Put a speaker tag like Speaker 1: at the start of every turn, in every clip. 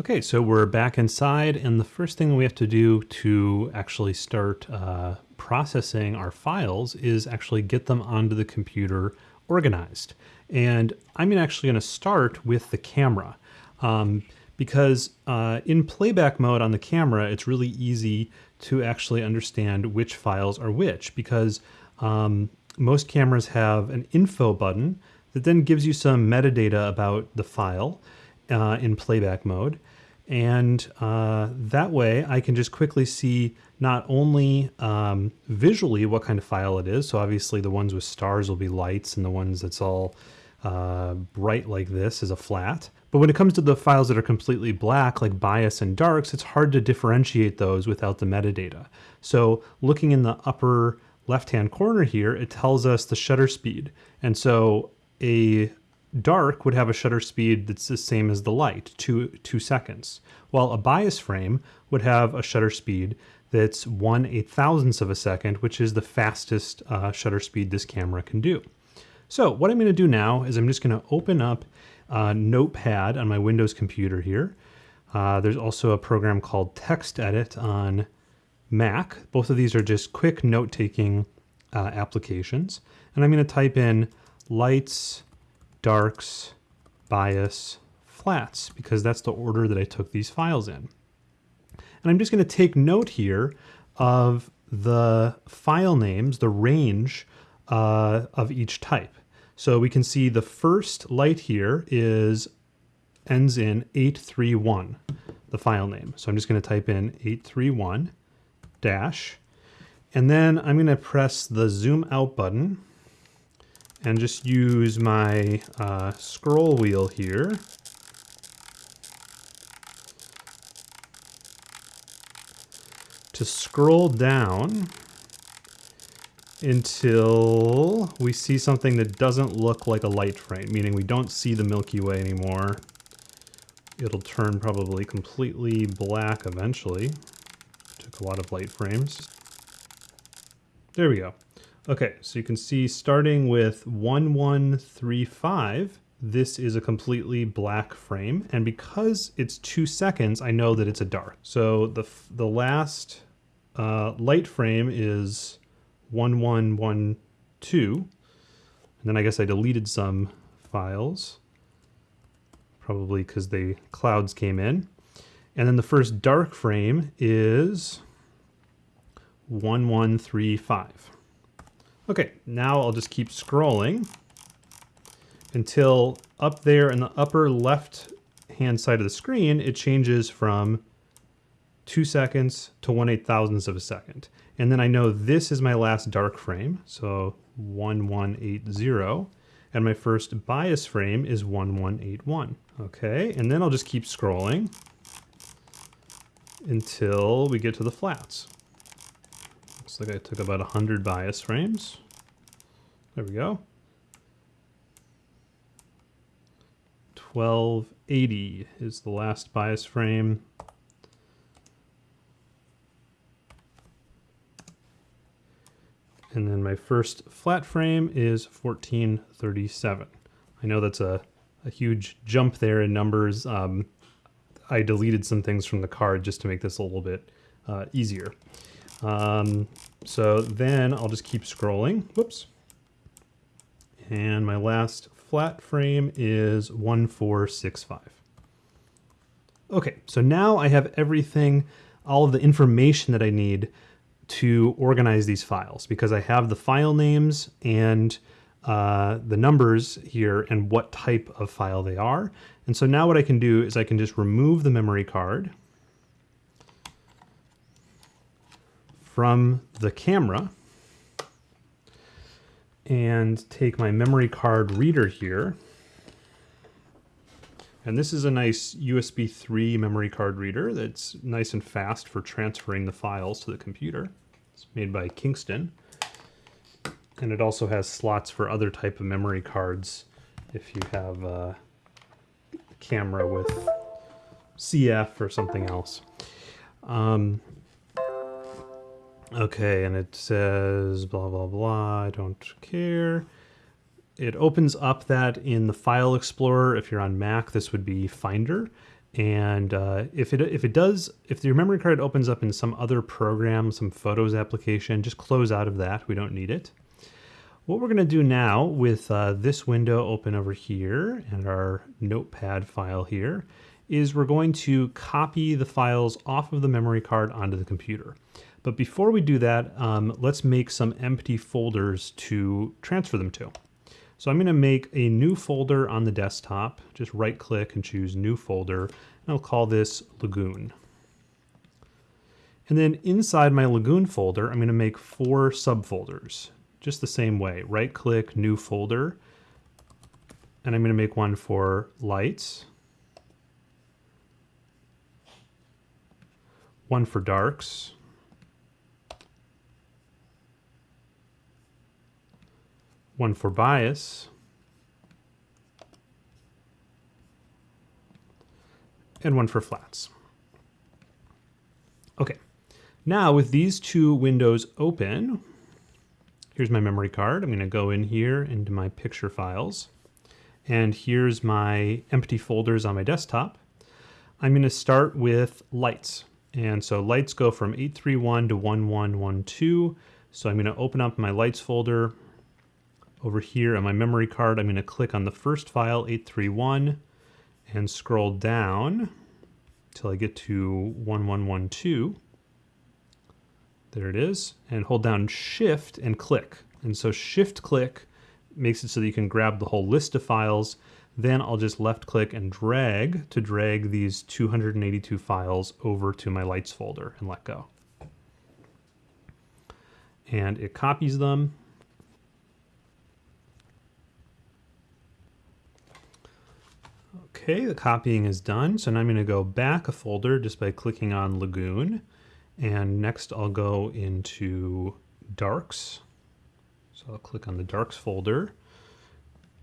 Speaker 1: Okay, so we're back inside, and the first thing we have to do to actually start uh, processing our files is actually get them onto the computer organized. And I'm actually going to start with the camera um, because uh, in playback mode on the camera, it's really easy to actually understand which files are which because um, most cameras have an info button that then gives you some metadata about the file uh, in playback mode. And uh, that way I can just quickly see not only um, visually what kind of file it is. So obviously the ones with stars will be lights and the ones that's all uh, bright like this is a flat. But when it comes to the files that are completely black, like bias and darks, it's hard to differentiate those without the metadata. So looking in the upper left-hand corner here, it tells us the shutter speed. And so a dark would have a shutter speed that's the same as the light, two, two seconds, while a bias frame would have a shutter speed that's one eight thousandths of a second, which is the fastest uh, shutter speed this camera can do. So what I'm going to do now is I'm just going to open up uh, Notepad on my Windows computer here. Uh, there's also a program called TextEdit on Mac. Both of these are just quick note-taking uh, applications. And I'm going to type in lights darks, bias, flats, because that's the order that I took these files in. And I'm just going to take note here of the file names, the range uh, of each type. So we can see the first light here is ends in 831, the file name. So I'm just going to type in 831 dash, and then I'm going to press the zoom out button and just use my uh, scroll wheel here to scroll down until we see something that doesn't look like a light frame, meaning we don't see the Milky Way anymore. It'll turn probably completely black eventually. Took a lot of light frames. There we go. Okay, so you can see starting with 1135, this is a completely black frame. And because it's two seconds, I know that it's a dark. So the, the last uh, light frame is 1112. And then I guess I deleted some files, probably because the clouds came in. And then the first dark frame is 1135. Okay, now I'll just keep scrolling until up there in the upper left hand side of the screen, it changes from two seconds to one eight thousandths of a second. And then I know this is my last dark frame, so 1180, and my first bias frame is 1181. Okay, and then I'll just keep scrolling until we get to the flats. Looks like I took about 100 bias frames. There we go. 1280 is the last bias frame. And then my first flat frame is 1437. I know that's a, a huge jump there in numbers. Um, I deleted some things from the card just to make this a little bit uh, easier. Um, so then I'll just keep scrolling. Whoops. And my last flat frame is 1465. Okay, so now I have everything, all of the information that I need to organize these files because I have the file names and uh, the numbers here and what type of file they are. And so now what I can do is I can just remove the memory card from the camera and take my memory card reader here. And this is a nice USB 3 memory card reader that's nice and fast for transferring the files to the computer. It's made by Kingston. And it also has slots for other type of memory cards if you have a camera with CF or something else. Um, Okay, and it says blah, blah, blah, I don't care. It opens up that in the File Explorer. If you're on Mac, this would be Finder. And uh, if it if it does, if your memory card opens up in some other program, some Photos application, just close out of that. We don't need it. What we're going to do now with uh, this window open over here and our notepad file here is we're going to copy the files off of the memory card onto the computer. But before we do that, um, let's make some empty folders to transfer them to. So I'm going to make a new folder on the desktop. Just right click and choose new folder. And I'll call this Lagoon. And then inside my Lagoon folder, I'm going to make four subfolders. Just the same way. Right click, new folder. And I'm going to make one for lights. One for darks. One for bias, and one for flats. Okay, now with these two windows open, here's my memory card. I'm going to go in here into my picture files, and here's my empty folders on my desktop. I'm going to start with lights. And so lights go from 831 to 1112. So I'm going to open up my lights folder over here on my memory card, I'm going to click on the first file, 831, and scroll down until I get to 1112. There it is. And hold down Shift and click. And so Shift click makes it so that you can grab the whole list of files. Then I'll just left click and drag to drag these 282 files over to my lights folder and let go. And it copies them Okay, the copying is done. So now I'm going to go back a folder just by clicking on Lagoon. And next I'll go into Darks. So I'll click on the Darks folder.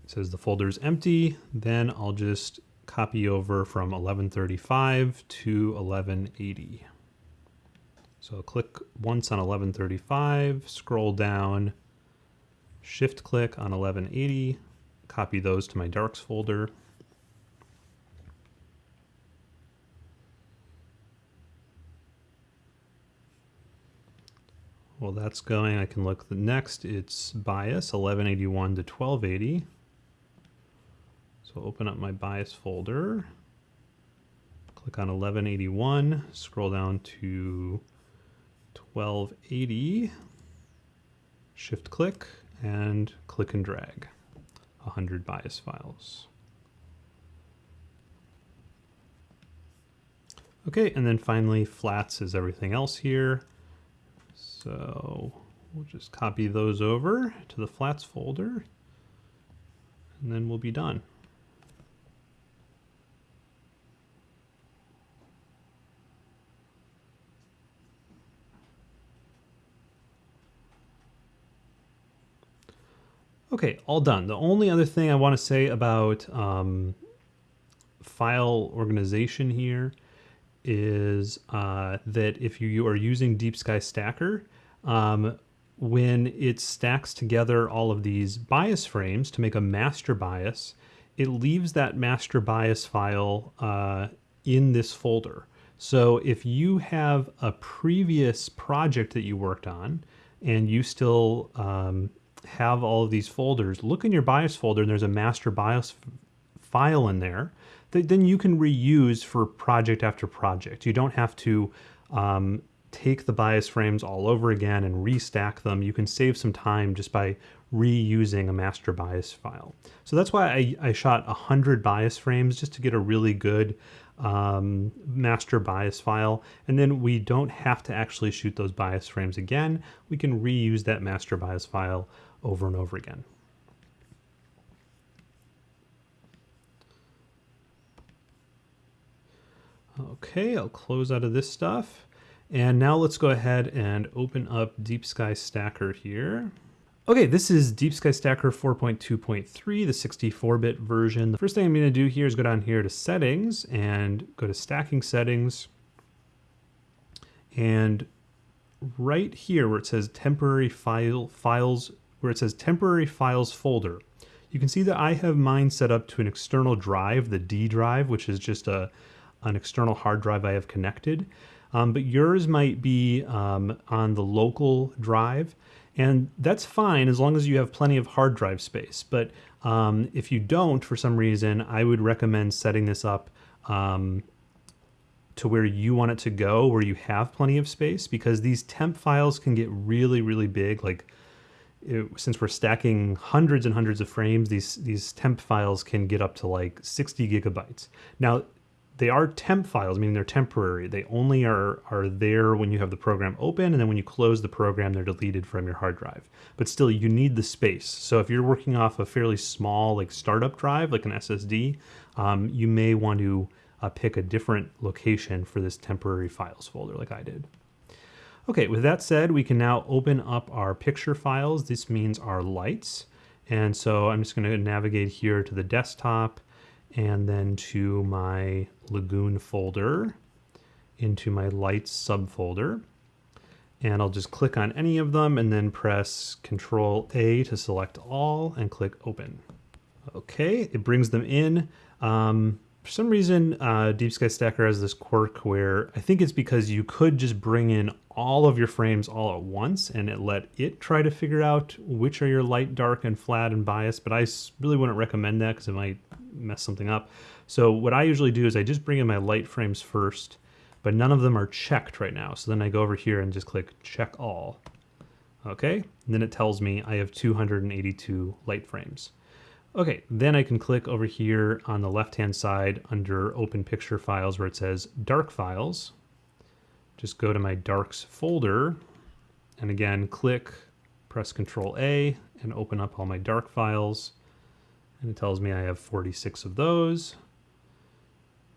Speaker 1: It says the folder is empty. Then I'll just copy over from 1135 to 1180. So I'll click once on 1135, scroll down, shift click on 1180, copy those to my darks folder. While that's going, I can look the next. It's bias 1181 to 1280. So open up my bias folder, click on 1181, scroll down to 1280, shift click, and click and drag 100 bias files. Okay, and then finally flats is everything else here. So we'll just copy those over to the flats folder and then we'll be done. Okay, all done. The only other thing I want to say about um, file organization here is uh, that if you, you are using Deep Sky Stacker, um, when it stacks together all of these bias frames to make a master bias, it leaves that master bias file uh, in this folder. So if you have a previous project that you worked on and you still um, have all of these folders, look in your bias folder and there's a master bias file in there that then you can reuse for project after project. You don't have to um, take the bias frames all over again and restack them. You can save some time just by reusing a master bias file. So that's why I, I shot 100 bias frames just to get a really good um, master bias file. And then we don't have to actually shoot those bias frames again. We can reuse that master bias file over and over again. Okay, I'll close out of this stuff. And now let's go ahead and open up Deep Sky Stacker here. Okay, this is Deep Sky Stacker 4.2.3, the 64-bit version. The first thing I'm going to do here is go down here to Settings and go to Stacking Settings. And right here where it says Temporary File Files, where it says Temporary Files Folder, you can see that I have mine set up to an external drive, the D drive, which is just a an external hard drive I have connected. Um, but yours might be um, on the local drive. And that's fine as long as you have plenty of hard drive space. But um, if you don't, for some reason, I would recommend setting this up um, to where you want it to go, where you have plenty of space, because these temp files can get really, really big. Like it, since we're stacking hundreds and hundreds of frames, these these temp files can get up to like 60 gigabytes. Now, they are temp files, meaning they're temporary. They only are, are there when you have the program open, and then when you close the program, they're deleted from your hard drive. But still, you need the space. So if you're working off a fairly small, like startup drive, like an SSD, um, you may want to uh, pick a different location for this temporary files folder like I did. Okay, with that said, we can now open up our picture files. This means our lights. And so I'm just gonna navigate here to the desktop and then to my Lagoon folder into my lights subfolder. And I'll just click on any of them and then press Control A to select all and click open. Okay, it brings them in. Um, for some reason, uh, Deep Sky Stacker has this quirk where I think it's because you could just bring in all of your frames all at once and it let it try to figure out which are your light, dark, and flat and bias, but I really wouldn't recommend that because it might mess something up. So what I usually do is I just bring in my light frames first, but none of them are checked right now. So then I go over here and just click check all. Okay, and then it tells me I have 282 light frames. Okay, then I can click over here on the left-hand side under Open Picture Files where it says Dark Files. Just go to my Darks folder, and again, click, press Control A, and open up all my dark files. And it tells me I have 46 of those.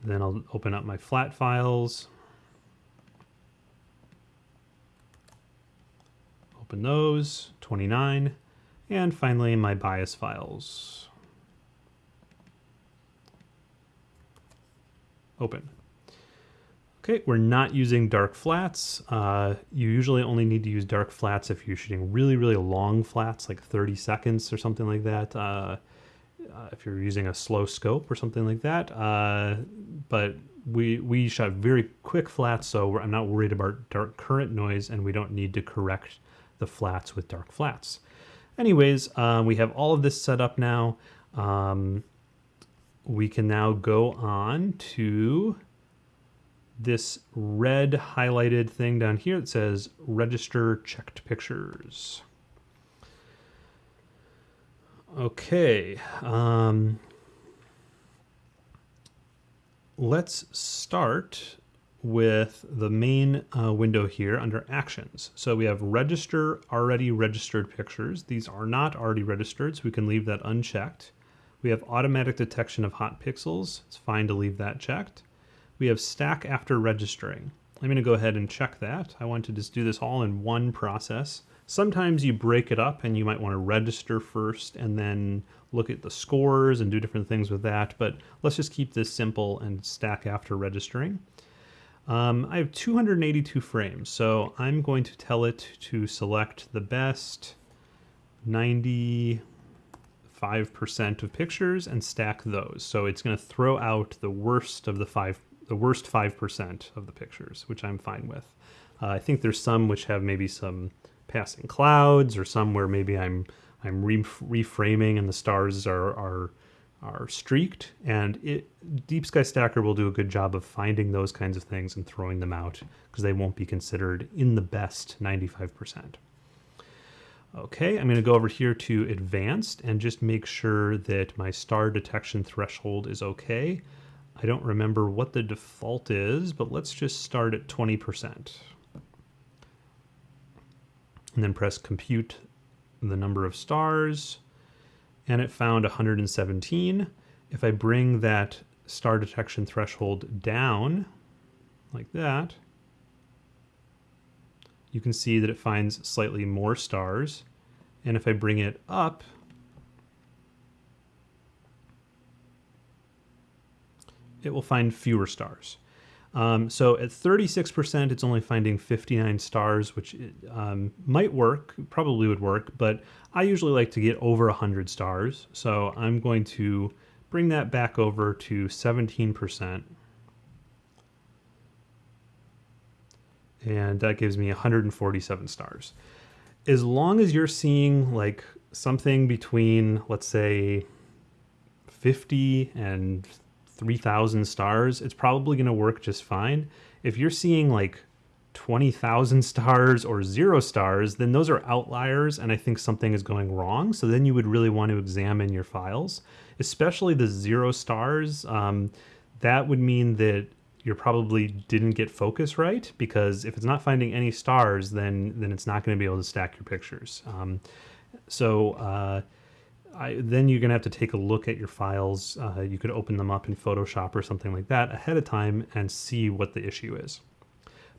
Speaker 1: Then I'll open up my flat files. Open those, 29. And finally, my bias files. open. Okay, we're not using dark flats. Uh, you usually only need to use dark flats if you're shooting really, really long flats, like 30 seconds or something like that. Uh, uh, if you're using a slow scope or something like that. Uh, but we we shot very quick flats, so I'm not worried about dark current noise, and we don't need to correct the flats with dark flats. Anyways, uh, we have all of this set up now. Um, we can now go on to this red highlighted thing down here that says register checked pictures. Okay. Um, let's start with the main uh, window here under actions. So we have register already registered pictures. These are not already registered, so we can leave that unchecked. We have automatic detection of hot pixels. It's fine to leave that checked. We have stack after registering. I'm going to go ahead and check that. I want to just do this all in one process. Sometimes you break it up and you might want to register first and then look at the scores and do different things with that. But let's just keep this simple and stack after registering. Um, I have 282 frames, so I'm going to tell it to select the best 90, 5% of pictures and stack those. So it's going to throw out the worst of the five, the worst 5% of the pictures, which I'm fine with. Uh, I think there's some which have maybe some passing clouds or some where maybe I'm I'm re reframing and the stars are, are are streaked and it Deep Sky Stacker will do a good job of finding those kinds of things and throwing them out because they won't be considered in the best 95%. Okay, I'm going to go over here to advanced and just make sure that my star detection threshold is okay. I don't remember what the default is, but let's just start at 20%. And then press compute the number of stars, and it found 117. If I bring that star detection threshold down, like that, you can see that it finds slightly more stars. And if I bring it up, it will find fewer stars. Um, so at 36%, it's only finding 59 stars, which um, might work, probably would work, but I usually like to get over 100 stars. So I'm going to bring that back over to 17%. and that gives me 147 stars. As long as you're seeing like something between, let's say, 50 and 3,000 stars, it's probably going to work just fine. If you're seeing like 20,000 stars or zero stars, then those are outliers and I think something is going wrong. So then you would really want to examine your files, especially the zero stars. Um, that would mean that you probably didn't get focus right because if it's not finding any stars, then then it's not going to be able to stack your pictures. Um, so uh, I, then you're going to have to take a look at your files. Uh, you could open them up in Photoshop or something like that ahead of time and see what the issue is.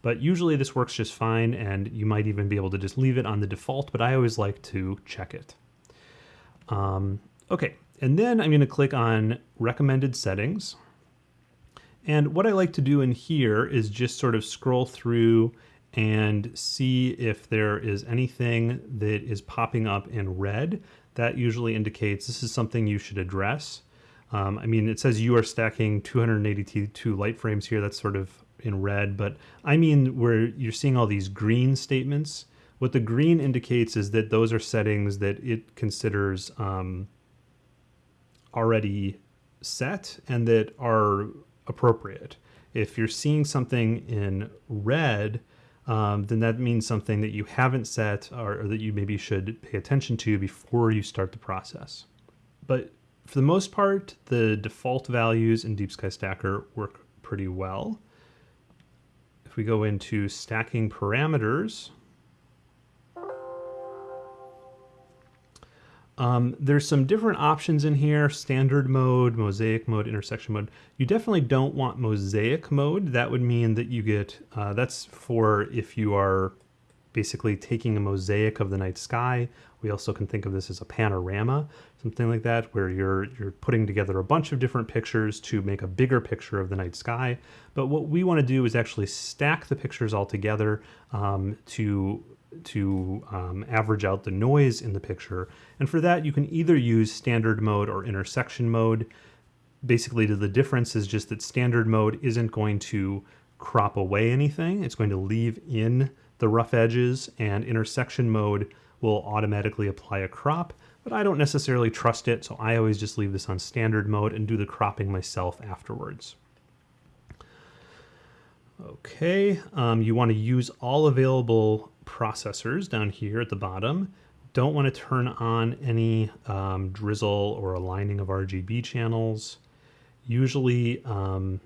Speaker 1: But usually this works just fine and you might even be able to just leave it on the default, but I always like to check it. Um, okay, and then I'm going to click on recommended settings. And what I like to do in here is just sort of scroll through and see if there is anything that is popping up in red. That usually indicates this is something you should address. Um, I mean, it says you are stacking 282 light frames here. That's sort of in red, but I mean where you're seeing all these green statements. What the green indicates is that those are settings that it considers um, already set and that are appropriate. If you're seeing something in red, um, then that means something that you haven't set or, or that you maybe should pay attention to before you start the process. But for the most part, the default values in Deep Sky Stacker work pretty well. If we go into stacking parameters, Um, there's some different options in here, standard mode, mosaic mode, intersection mode. You definitely don't want mosaic mode. That would mean that you get, uh, that's for if you are basically taking a mosaic of the night sky. We also can think of this as a panorama, something like that, where you're, you're putting together a bunch of different pictures to make a bigger picture of the night sky. But what we want to do is actually stack the pictures all together um, to to um, average out the noise in the picture. And for that, you can either use standard mode or intersection mode. Basically, the difference is just that standard mode isn't going to crop away anything. It's going to leave in the rough edges and intersection mode will automatically apply a crop, but I don't necessarily trust it. So I always just leave this on standard mode and do the cropping myself afterwards. Okay, um, you want to use all available processors down here at the bottom. Don't want to turn on any um, drizzle or aligning of RGB channels. Usually um,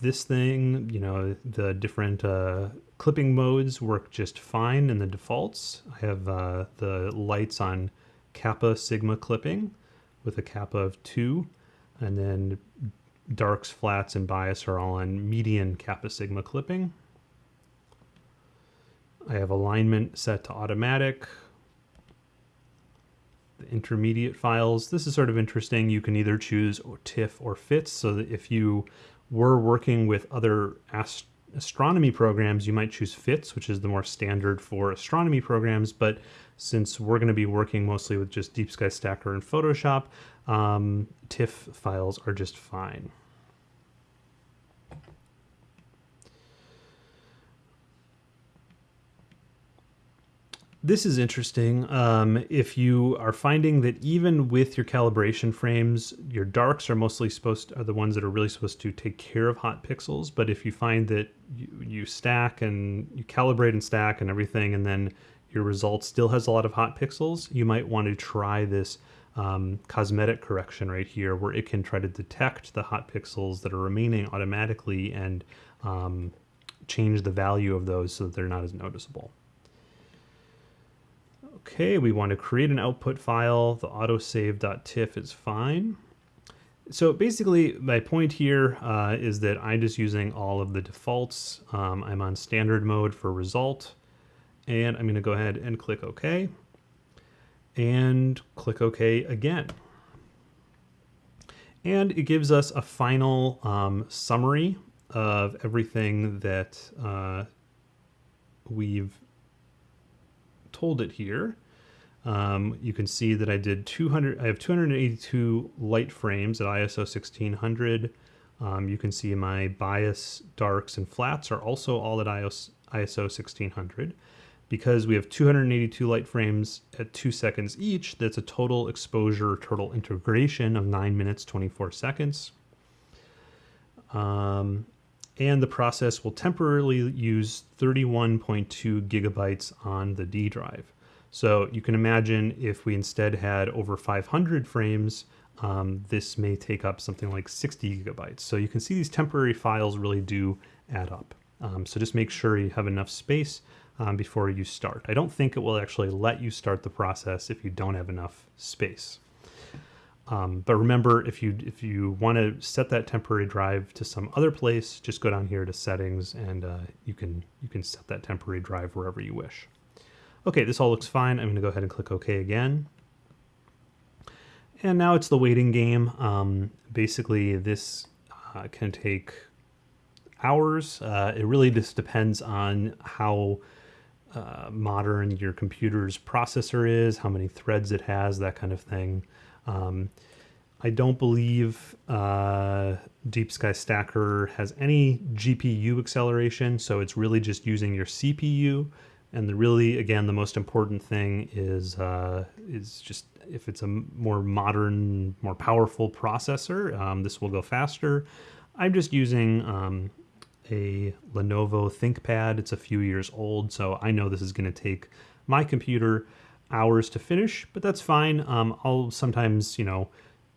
Speaker 1: this thing, you know, the different uh, clipping modes work just fine in the defaults. I have uh, the lights on kappa sigma clipping with a kappa of 2 and then darks, flats, and bias are all on median kappa sigma clipping. I have alignment set to automatic. The intermediate files, this is sort of interesting. You can either choose TIFF or FITS, so that if you were working with other ast astronomy programs, you might choose FITS, which is the more standard for astronomy programs, but since we're going to be working mostly with just Deep Sky Stacker and Photoshop, um, TIFF files are just fine. This is interesting. Um, if you are finding that even with your calibration frames, your darks are mostly supposed to, are the ones that are really supposed to take care of hot pixels. But if you find that you, you stack and you calibrate and stack and everything, and then your result still has a lot of hot pixels, you might want to try this um, cosmetic correction right here, where it can try to detect the hot pixels that are remaining automatically and um, change the value of those so that they're not as noticeable. Okay, we want to create an output file. The autosave.tiff is fine. So basically, my point here uh, is that I'm just using all of the defaults. Um, I'm on standard mode for result, and I'm going to go ahead and click OK, and click OK again. And it gives us a final um, summary of everything that uh, we've told it here. Um, you can see that I did 200, I have 282 light frames at ISO 1600 Um, you can see my bias, darks, and flats are also all at ISO 1600. Because we have 282 light frames at 2 seconds each, that's a total exposure total integration of 9 minutes 24 seconds. Um, and the process will temporarily use 31.2 gigabytes on the D drive. So you can imagine if we instead had over 500 frames, um, this may take up something like 60 gigabytes. So you can see these temporary files really do add up. Um, so just make sure you have enough space um, before you start. I don't think it will actually let you start the process if you don't have enough space. Um, but remember, if you if you want to set that temporary drive to some other place, just go down here to settings and uh, you can you can set that temporary drive wherever you wish. Okay, this all looks fine. I'm going to go ahead and click OK again. And now it's the waiting game. Um, basically, this uh, can take hours. Uh, it really just depends on how uh, modern your computer's processor is, how many threads it has, that kind of thing. Um, I don't believe uh, Deep Sky Stacker has any GPU acceleration, so it's really just using your CPU. And the really, again, the most important thing is uh, is just if it's a more modern, more powerful processor, um, this will go faster. I'm just using um, a Lenovo ThinkPad. It's a few years old, so I know this is going to take my computer hours to finish, but that's fine. Um, I'll sometimes, you know,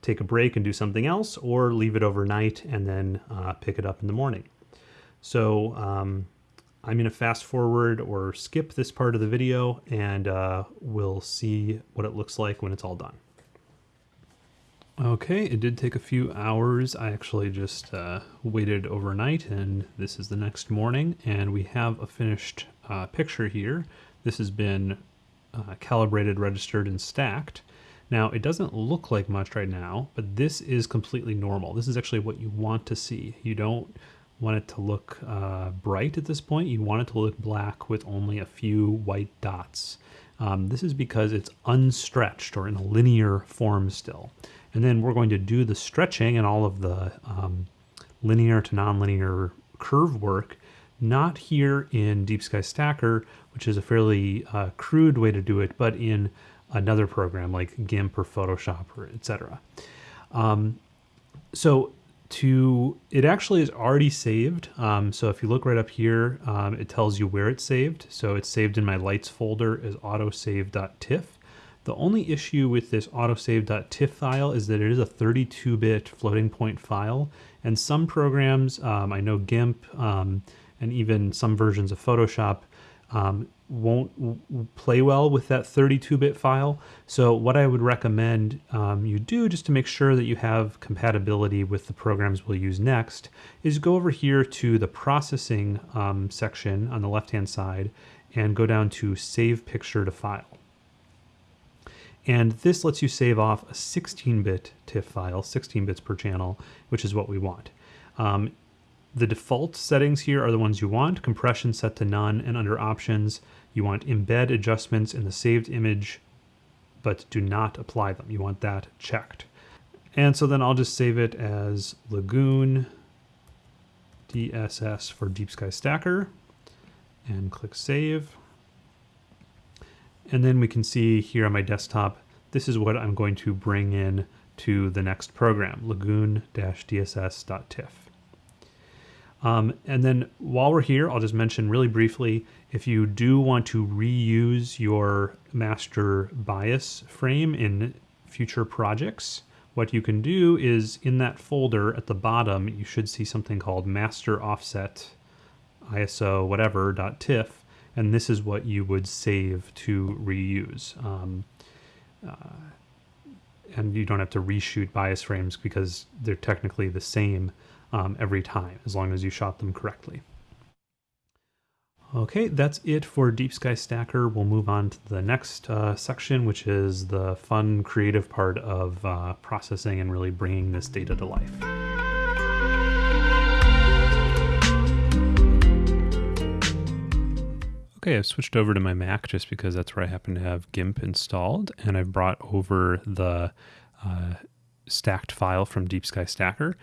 Speaker 1: take a break and do something else or leave it overnight and then uh, pick it up in the morning. So um, I'm going to fast forward or skip this part of the video and uh, we'll see what it looks like when it's all done. Okay, it did take a few hours. I actually just uh, waited overnight and this is the next morning and we have a finished uh, picture here. This has been uh, calibrated, registered, and stacked. Now, it doesn't look like much right now, but this is completely normal. This is actually what you want to see. You don't want it to look uh, bright at this point. You want it to look black with only a few white dots. Um, this is because it's unstretched or in a linear form still. And then we're going to do the stretching and all of the um, linear to nonlinear curve work not here in Deep Sky Stacker, which is a fairly uh, crude way to do it, but in another program like GIMP or Photoshop or etc. Um, so to it actually is already saved. Um, so if you look right up here, um, it tells you where it's saved. So it's saved in my lights folder as autosave.tiff. The only issue with this autosave.tiff file is that it is a 32-bit floating point file, and some programs, um, I know GIMP, um, and even some versions of Photoshop um, won't play well with that 32-bit file. So what I would recommend um, you do just to make sure that you have compatibility with the programs we'll use next is go over here to the processing um, section on the left-hand side and go down to save picture to file. And this lets you save off a 16-bit TIFF file, 16 bits per channel, which is what we want. Um, the default settings here are the ones you want, compression set to none, and under options, you want embed adjustments in the saved image, but do not apply them. You want that checked. And so then I'll just save it as Lagoon DSS for Deep Sky Stacker and click save. And then we can see here on my desktop, this is what I'm going to bring in to the next program, lagoon-dss.tiff. Um, and then while we're here, I'll just mention really briefly, if you do want to reuse your master bias frame in future projects, what you can do is in that folder at the bottom, you should see something called master offset ISO whatever dot .tiff, and this is what you would save to reuse. Um, uh, and you don't have to reshoot bias frames because they're technically the same um, every time, as long as you shot them correctly. Okay, that's it for Deep Sky Stacker. We'll move on to the next uh, section, which is the fun, creative part of uh, processing and really bringing this data to life. Okay, I've switched over to my Mac just because that's where I happen to have GIMP installed, and I've brought over the uh, stacked file from Deep Sky Stacker.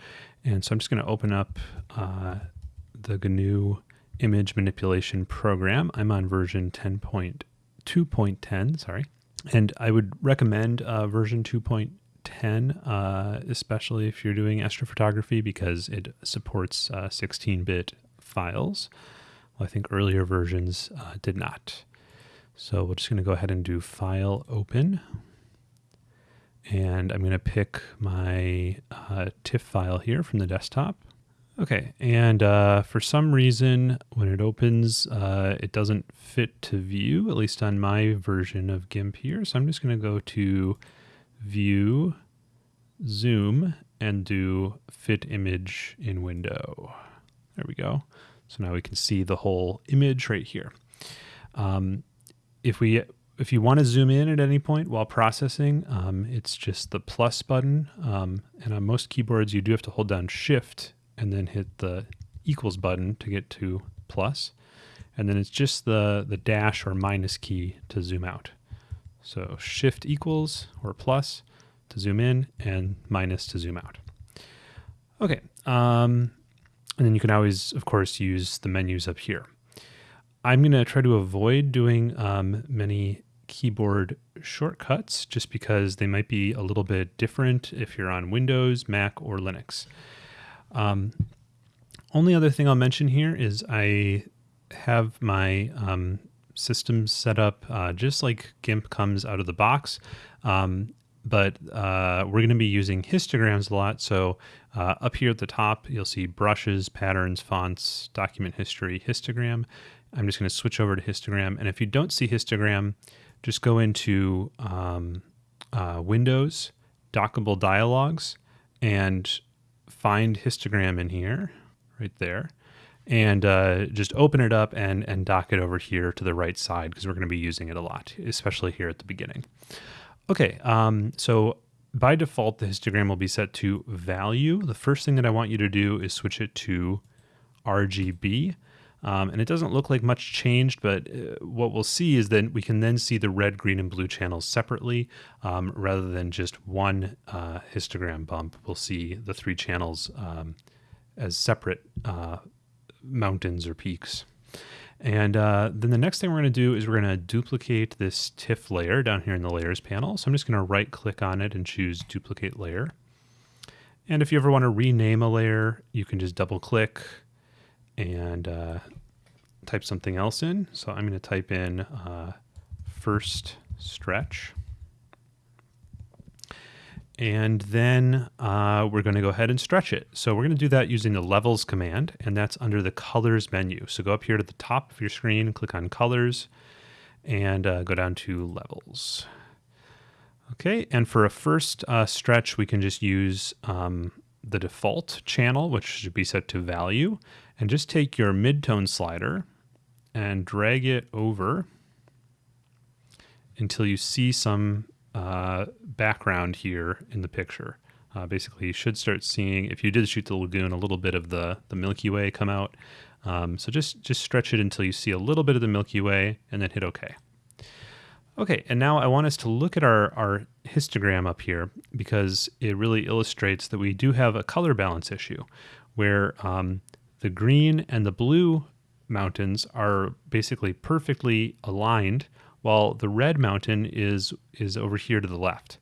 Speaker 1: And so I'm just going to open up uh, the GNU image manipulation program. I'm on version 10.2.10, sorry. And I would recommend uh, version 2.10, uh, especially if you're doing astrophotography, because it supports 16-bit uh, files. Well, I think earlier versions uh, did not. So we're just going to go ahead and do File Open. And I'm going to pick my uh, TIFF file here from the desktop. Okay, and uh, for some reason, when it opens, uh, it doesn't fit to view, at least on my version of GIMP here. So I'm just going to go to View, Zoom, and do Fit Image in Window. There we go. So now we can see the whole image right here. Um, if we if you want to zoom in at any point while processing, um, it's just the plus button. Um, and on most keyboards, you do have to hold down Shift and then hit the equals button to get to plus. And then it's just the, the dash or minus key to zoom out. So shift equals or plus to zoom in and minus to zoom out. Okay. Um, and then you can always, of course, use the menus up here. I'm going to try to avoid doing um, many keyboard shortcuts just because they might be a little bit different if you're on Windows, Mac, or Linux. Um, only other thing I'll mention here is I have my um, system set up uh, just like GIMP comes out of the box. Um, but uh, we're going to be using histograms a lot. So uh, up here at the top, you'll see brushes, patterns, fonts, document history, histogram. I'm just going to switch over to histogram. And if you don't see histogram, just go into um, uh, Windows, Dockable Dialogues, and find histogram in here, right there, and uh, just open it up and, and dock it over here to the right side because we're going to be using it a lot, especially here at the beginning. Okay, um, so by default, the histogram will be set to value. The first thing that I want you to do is switch it to RGB. Um, and it doesn't look like much changed, but uh, what we'll see is that we can then see the red, green, and blue channels separately um, rather than just one uh, histogram bump. We'll see the three channels um, as separate uh, mountains or peaks. And uh, then the next thing we're going to do is we're going to duplicate this TIFF layer down here in the layers panel. So I'm just going to right click on it and choose duplicate layer. And if you ever want to rename a layer, you can just double click and uh, type something else in. So I'm going to type in uh, first stretch. And then uh, we're going to go ahead and stretch it. So we're going to do that using the levels command, and that's under the colors menu. So go up here to the top of your screen, click on colors, and uh, go down to levels. Okay, and for a first uh, stretch, we can just use um, the default channel, which should be set to value, and just take your midtone slider and drag it over until you see some uh, background here in the picture. Uh, basically, you should start seeing, if you did shoot the lagoon, a little bit of the, the Milky Way come out. Um, so just, just stretch it until you see a little bit of the Milky Way and then hit OK. Okay, and now I want us to look at our, our histogram up here because it really illustrates that we do have a color balance issue where um, the green and the blue mountains are basically perfectly aligned while the red mountain is, is over here to the left.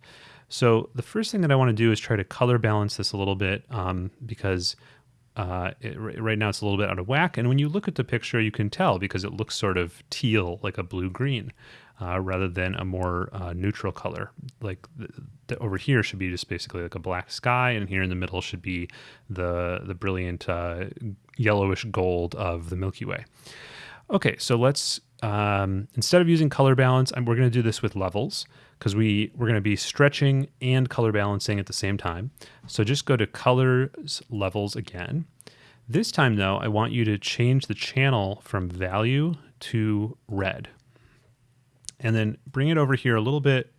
Speaker 1: So the first thing that I want to do is try to color balance this a little bit um, because uh, it, right now it's a little bit out of whack. And when you look at the picture, you can tell because it looks sort of teal, like a blue-green uh, rather than a more uh, neutral color. Like the, over here should be just basically like a black sky, and here in the middle should be the the brilliant uh, yellowish gold of the Milky Way. Okay, so let's um, instead of using color balance, I'm, we're going to do this with levels because we we're going to be stretching and color balancing at the same time. So just go to colors levels again. This time though, I want you to change the channel from value to red and then bring it over here a little bit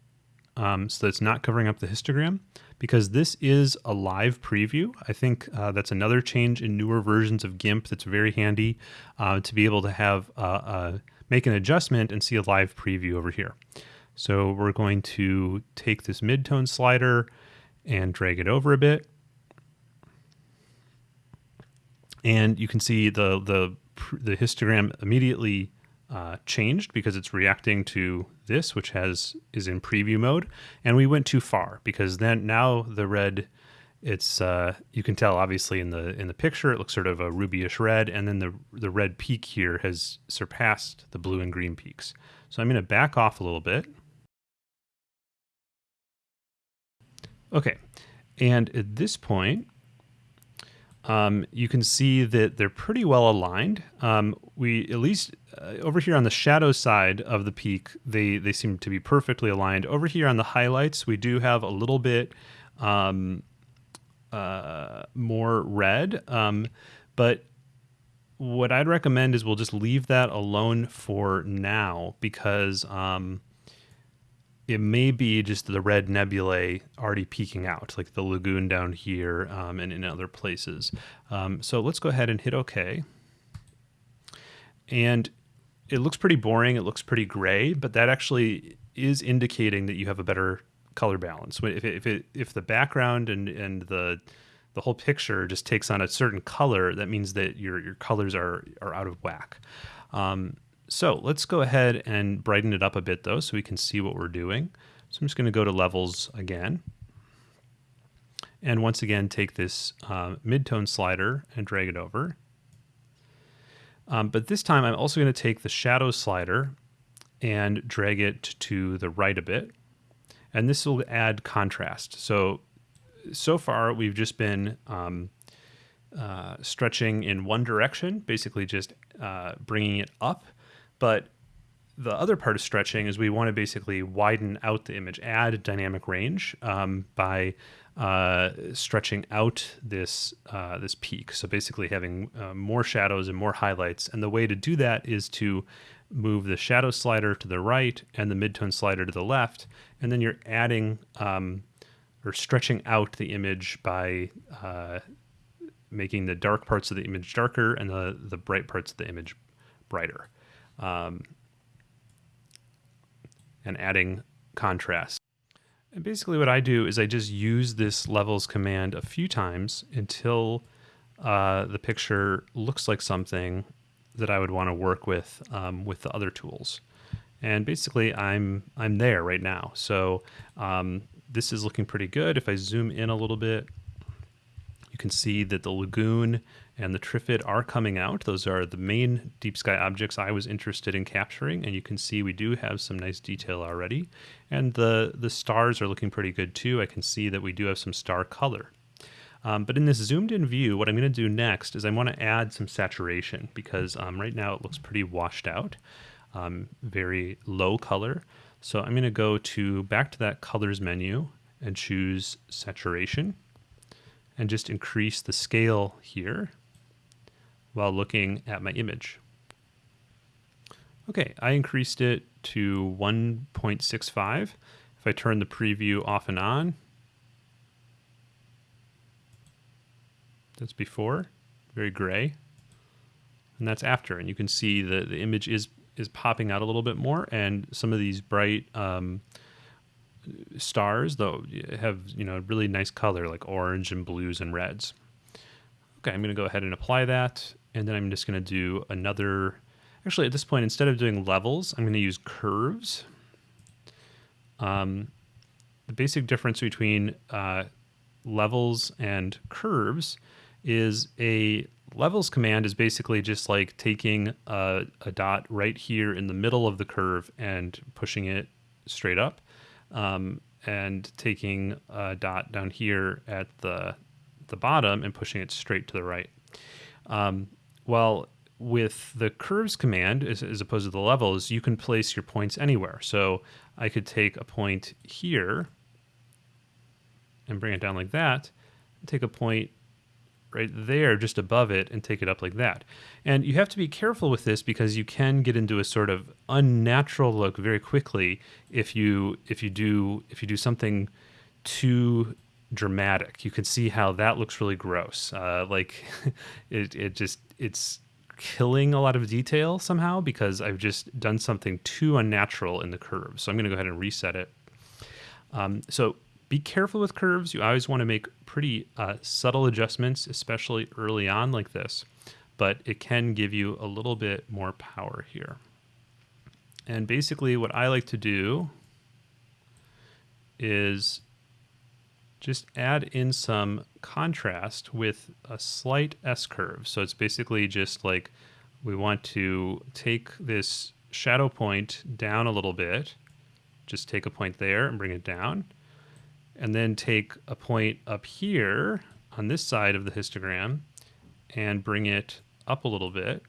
Speaker 1: um, so it's not covering up the histogram because this is a live preview. I think uh, that's another change in newer versions of GIMP that's very handy uh, to be able to have uh, uh, make an adjustment and see a live preview over here. So we're going to take this midtone slider and drag it over a bit. And you can see the, the, the histogram immediately uh, changed because it's reacting to this, which has is in preview mode. And we went too far because then now the red, it's uh, you can tell obviously in the in the picture it looks sort of a rubyish red, and then the the red peak here has surpassed the blue and green peaks. So I'm going to back off a little bit. Okay, and at this point, um, you can see that they're pretty well aligned. Um, we at least uh, over here on the shadow side of the peak, they they seem to be perfectly aligned. Over here on the highlights, we do have a little bit um, uh, more red, um, but what I'd recommend is we'll just leave that alone for now because um, it may be just the red nebulae already peeking out, like the lagoon down here um, and in other places. Um, so let's go ahead and hit OK. And it looks pretty boring. It looks pretty gray, but that actually is indicating that you have a better color balance. If it, if, it, if the background and, and the the whole picture just takes on a certain color, that means that your your colors are are out of whack. Um, so let's go ahead and brighten it up a bit though so we can see what we're doing. So I'm just going to go to levels again. And once again, take this uh, midtone slider and drag it over. Um, but this time I'm also going to take the shadow slider and drag it to the right a bit. And this will add contrast. So, so far we've just been um, uh, stretching in one direction, basically just uh, bringing it up but the other part of stretching is we want to basically widen out the image, add dynamic range um, by uh, stretching out this uh, this peak. So basically having uh, more shadows and more highlights. And the way to do that is to move the shadow slider to the right and the midtone slider to the left, and then you're adding um, or stretching out the image by uh, making the dark parts of the image darker and the the bright parts of the image brighter um, and adding contrast. And basically what I do is I just use this levels command a few times until uh, the picture looks like something that I would want to work with um, with the other tools. And basically I'm, I'm there right now. So um, this is looking pretty good. If I zoom in a little bit, you can see that the lagoon and the Trifid are coming out. Those are the main deep sky objects I was interested in capturing, and you can see we do have some nice detail already. And the, the stars are looking pretty good too. I can see that we do have some star color. Um, but in this zoomed in view, what I'm going to do next is I want to add some saturation because um, right now it looks pretty washed out, um, very low color. So I'm going to go to back to that colors menu and choose saturation and just increase the scale here while looking at my image. Okay, I increased it to 1.65. If I turn the preview off and on, that's before, very gray. And that's after, and you can see the, the image is is popping out a little bit more, and some of these bright um, stars, though, have you know really nice color like orange and blues and reds. Okay, I'm going to go ahead and apply that. And then I'm just going to do another, actually at this point, instead of doing levels, I'm going to use curves. Um, the basic difference between uh, levels and curves is a levels command is basically just like taking a, a, dot right here in the middle of the curve and pushing it straight up um, and taking a dot down here at the the bottom and pushing it straight to the right. Um, well, with the curves command, as, as, opposed to the levels, you can place your points anywhere. So I could take a point here and bring it down like that, take a point right there just above it and take it up like that. And you have to be careful with this because you can get into a sort of unnatural look very quickly if you if you do if you do something too dramatic. You can see how that looks really gross. Uh, like it, it just it's killing a lot of detail somehow because I've just done something too unnatural in the curve. So I'm going to go ahead and reset it. Um, so be careful with curves. You always want to make pretty uh, subtle adjustments, especially early on like this. but it can give you a little bit more power here. And basically what I like to do is just add in some contrast with a slight S-curve. So it's basically just like we want to take this shadow point down a little bit, just take a point there and bring it down, and then take a point up here on this side of the histogram and bring it up a little bit.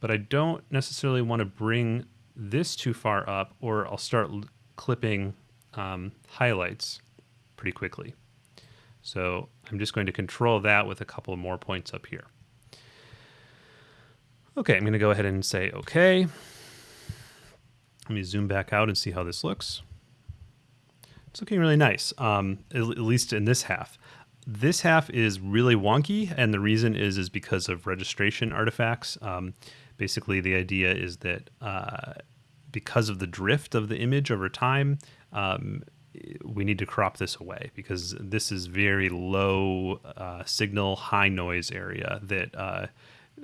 Speaker 1: But I don't necessarily want to bring this too far up or I'll start clipping um, highlights pretty quickly. So I'm just going to control that with a couple more points up here. Okay, I'm going to go ahead and say okay. Let me zoom back out and see how this looks. It's looking really nice, um, at, at least in this half. This half is really wonky, and the reason is is because of registration artifacts. Um, basically, the idea is that uh, because of the drift of the image over time, um, we need to crop this away because this is very low uh, signal, high noise area that uh,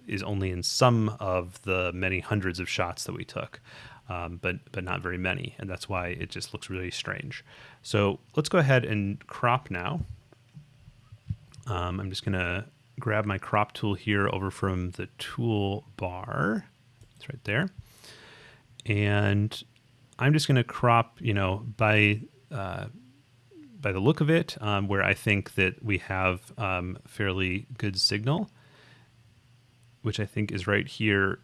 Speaker 1: is only in some of the many hundreds of shots that we took, um, but but not very many, and that's why it just looks really strange. So let's go ahead and crop now. Um, I'm just gonna grab my crop tool here over from the tool bar. It's right there, and I'm just gonna crop, you know, by uh, by the look of it, um, where I think that we have um, fairly good signal, which I think is right here,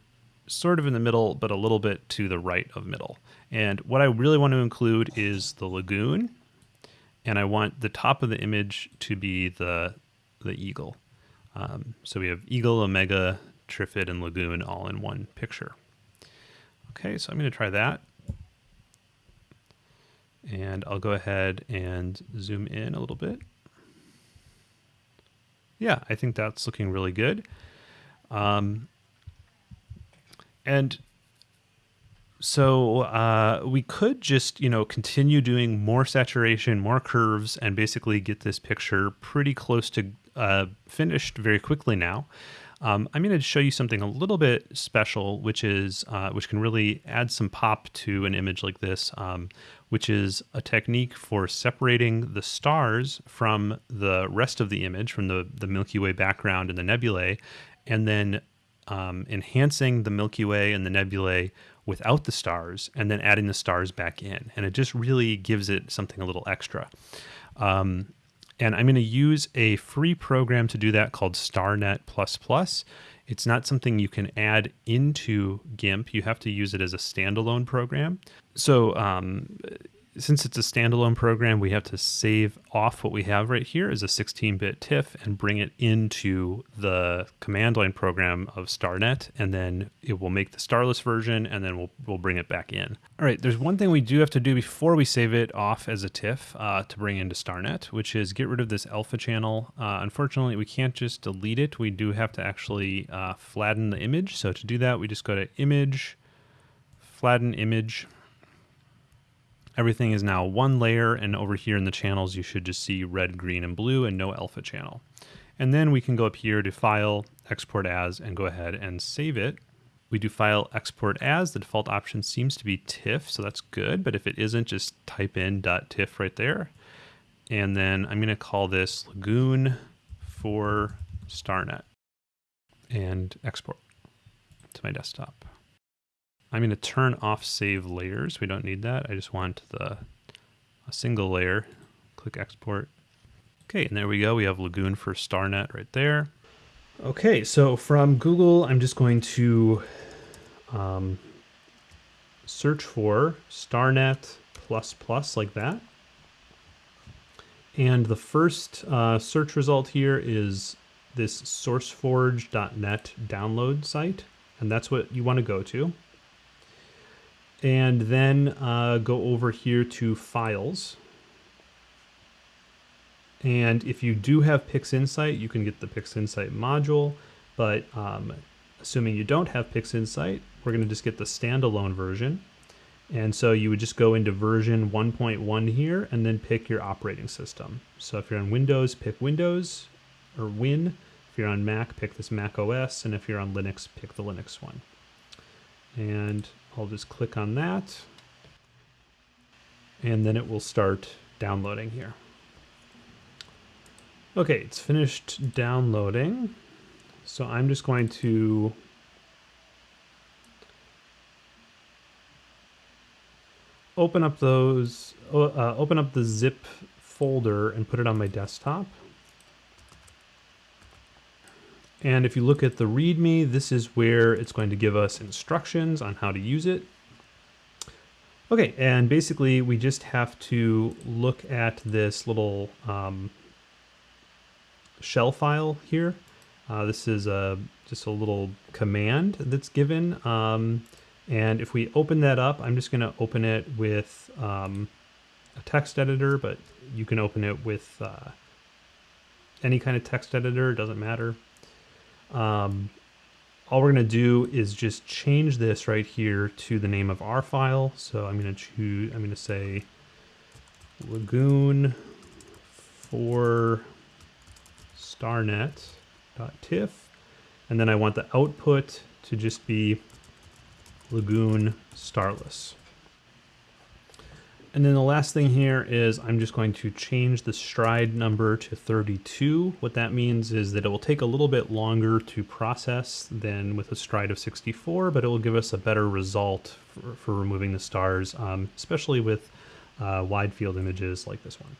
Speaker 1: sort of in the middle, but a little bit to the right of middle. And what I really want to include is the lagoon, and I want the top of the image to be the the eagle. Um, so we have eagle, omega, Trifid, and lagoon all in one picture. Okay, so I'm going to try that. And I'll go ahead and zoom in a little bit. Yeah, I think that's looking really good. Um, and so uh, we could just, you know, continue doing more saturation, more curves, and basically get this picture pretty close to uh, finished very quickly now. Um, I'm going to show you something a little bit special, which is uh, which can really add some pop to an image like this, um, which is a technique for separating the stars from the rest of the image, from the, the Milky Way background and the nebulae, and then um, enhancing the Milky Way and the nebulae without the stars, and then adding the stars back in. And it just really gives it something a little extra. Um, and I'm going to use a free program to do that called StarNet++. It's not something you can add into GIMP. You have to use it as a standalone program. So um, since it's a standalone program, we have to save off what we have right here as a 16-bit TIFF and bring it into the command line program of StarNet, and then it will make the starless version, and then we'll, we'll bring it back in. All right, there's one thing we do have to do before we save it off as a TIFF uh, to bring into StarNet, which is get rid of this alpha channel. Uh, unfortunately, we can't just delete it. We do have to actually uh, flatten the image. So to do that, we just go to Image, Flatten Image, Everything is now one layer, and over here in the channels, you should just see red, green, and blue, and no alpha channel. And then we can go up here to File, Export As, and go ahead and save it. We do File, Export As. The default option seems to be TIFF, so that's good. But if it isn't, just type in .tiff right there. And then I'm going to call this Lagoon for StarNet and export to my desktop. I'm going to turn off save layers. We don't need that. I just want the a single layer. Click export. Okay, and there we go. We have Lagoon for StarNet right there. Okay, so from Google, I'm just going to um, search for StarNet plus plus like that. And the first uh, search result here is this sourceforge.net download site. And that's what you want to go to and then uh, go over here to files. And if you do have PixInsight, you can get the PixInsight module, but um, assuming you don't have PixInsight, we're gonna just get the standalone version. And so you would just go into version 1.1 here and then pick your operating system. So if you're on Windows, pick Windows or Win. If you're on Mac, pick this Mac OS, and if you're on Linux, pick the Linux one. And I'll just click on that, and then it will start downloading here. Okay, it's finished downloading. So I'm just going to open up those, uh, open up the zip folder and put it on my desktop. And if you look at the README, this is where it's going to give us instructions on how to use it. Okay, and basically we just have to look at this little um, shell file here. Uh, this is a, just a little command that's given. Um, and if we open that up, I'm just going to open it with um, a text editor, but you can open it with uh, any kind of text editor, it doesn't matter. Um, all we're going to do is just change this right here to the name of our file. So I'm going to choose, I'm going to say lagoon for starnet.tiff. And then I want the output to just be lagoon starless. And then the last thing here is I'm just going to change the stride number to 32. What that means is that it will take a little bit longer to process than with a stride of 64, but it will give us a better result for, for removing the stars, um, especially with uh, wide field images like this one.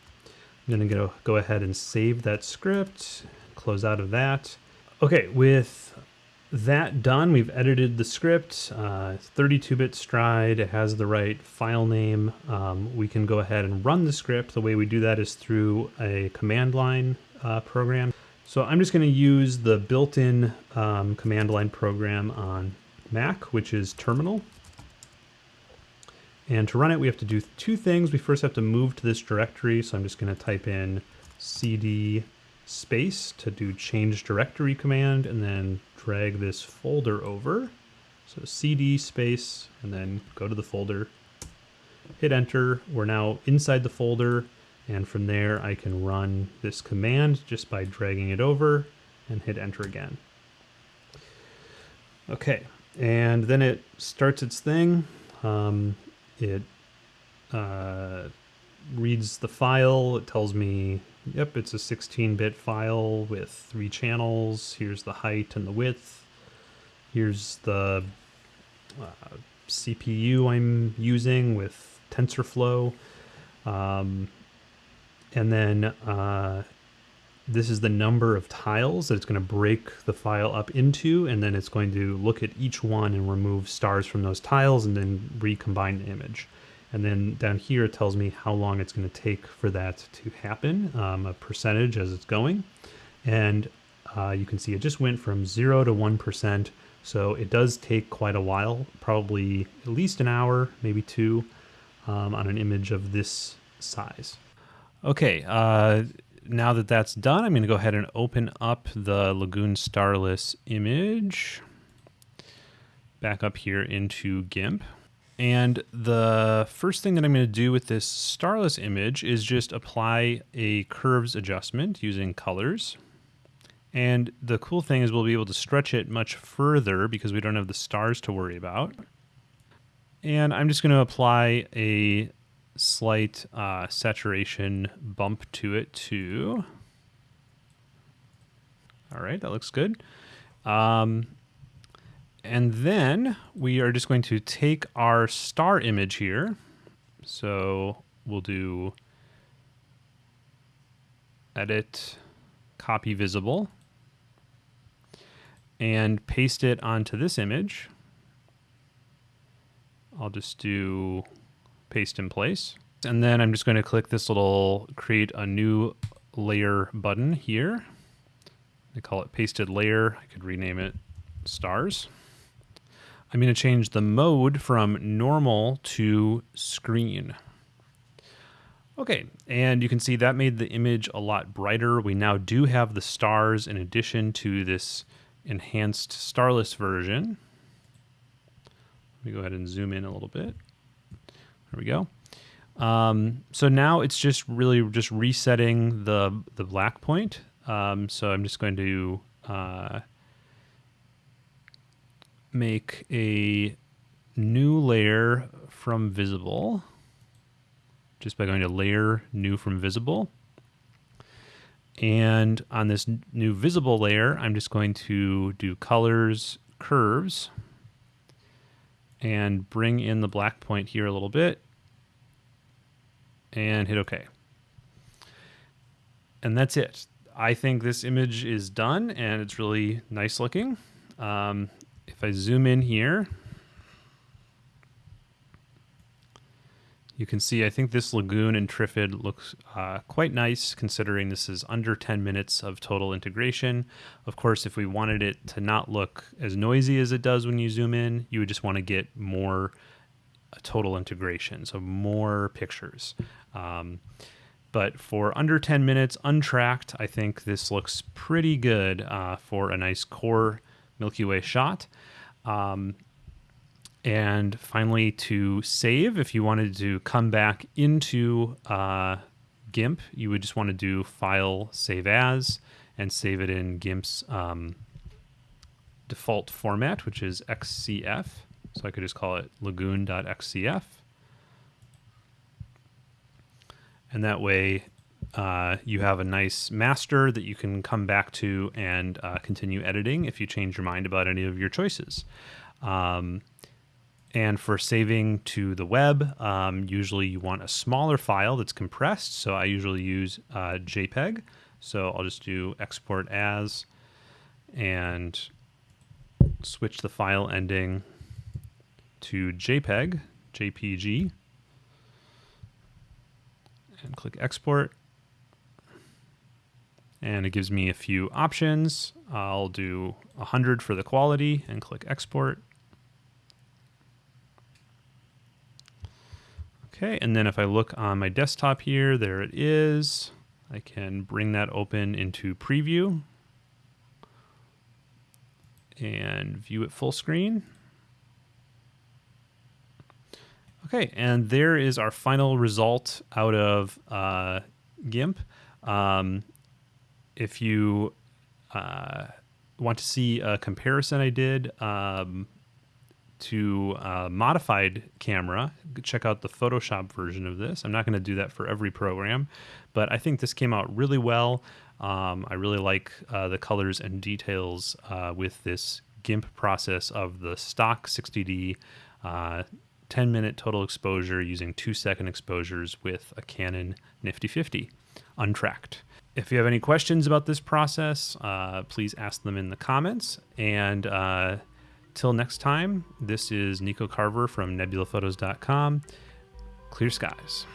Speaker 1: I'm going to go, go ahead and save that script, close out of that. Okay, with that done, we've edited the script, 32-bit uh, stride, it has the right file name. Um, we can go ahead and run the script. The way we do that is through a command line uh, program. So I'm just gonna use the built-in um, command line program on Mac, which is Terminal. And to run it, we have to do two things. We first have to move to this directory. So I'm just gonna type in cd space to do change directory command and then drag this folder over. So cd space and then go to the folder, hit enter. We're now inside the folder and from there I can run this command just by dragging it over and hit enter again. Okay, and then it starts its thing. Um, it uh, reads the file. It tells me Yep, it's a 16-bit file with three channels. Here's the height and the width. Here's the uh, CPU I'm using with TensorFlow. Um, and then uh, this is the number of tiles that it's going to break the file up into, and then it's going to look at each one and remove stars from those tiles and then recombine the image. And then down here it tells me how long it's going to take for that to happen, um, a percentage as it's going. And uh, you can see it just went from 0 to 1%. So it does take quite a while, probably at least an hour, maybe two, um, on an image of this size. Okay, uh, now that that's done, I'm going to go ahead and open up the Lagoon Starless image back up here into GIMP. And the first thing that I'm going to do with this starless image is just apply a curves adjustment using colors. And the cool thing is we'll be able to stretch it much further because we don't have the stars to worry about. And I'm just going to apply a slight uh, saturation bump to it too. All right, that looks good. Um, and then we are just going to take our star image here. So we'll do edit, copy visible, and paste it onto this image. I'll just do paste in place. And then I'm just going to click this little create a new layer button here. I call it pasted layer. I could rename it stars. I'm going to change the mode from normal to screen. Okay, and you can see that made the image a lot brighter. We now do have the stars in addition to this enhanced starless version. Let me go ahead and zoom in a little bit. There we go. Um, so now it's just really just resetting the, the black point. Um, so I'm just going to uh, make a new layer from visible just by going to layer new from visible. And on this new visible layer, I'm just going to do colors, curves, and bring in the black point here a little bit and hit OK. And that's it. I think this image is done and it's really nice looking. Um, if I zoom in here, You can see, I think this lagoon and Trifid looks uh, quite nice considering this is under 10 minutes of total integration. Of course, if we wanted it to not look as noisy as it does when you zoom in, you would just want to get more uh, total integration, so more pictures. Um, but for under 10 minutes untracked, I think this looks pretty good uh, for a nice core Milky Way shot. Um, and finally, to save, if you wanted to come back into uh, GIMP, you would just want to do File, Save As, and save it in GIMP's um, default format, which is XCF. So I could just call it lagoon.xcf. And that way uh, you have a nice master that you can come back to and uh, continue editing if you change your mind about any of your choices. Um, and for saving to the web, um, usually you want a smaller file that's compressed. So I usually use uh, JPEG. So I'll just do export as and switch the file ending to JPEG, JPG, and click export. And it gives me a few options. I'll do 100 for the quality and click export. Okay, and then if I look on my desktop here, there it is. I can bring that open into preview and view it full screen. Okay, and there is our final result out of uh, GIMP. Um, if you uh, want to see a comparison I did, um, to a modified camera, check out the Photoshop version of this. I'm not going to do that for every program, but I think this came out really well. Um, I really like uh, the colors and details uh, with this GIMP process of the stock 60D uh, 10 minute total exposure using two second exposures with a Canon Nifty 50 untracked. If you have any questions about this process, uh, please ask them in the comments and uh, Till next time, this is Nico Carver from nebulaphotos.com. Clear skies.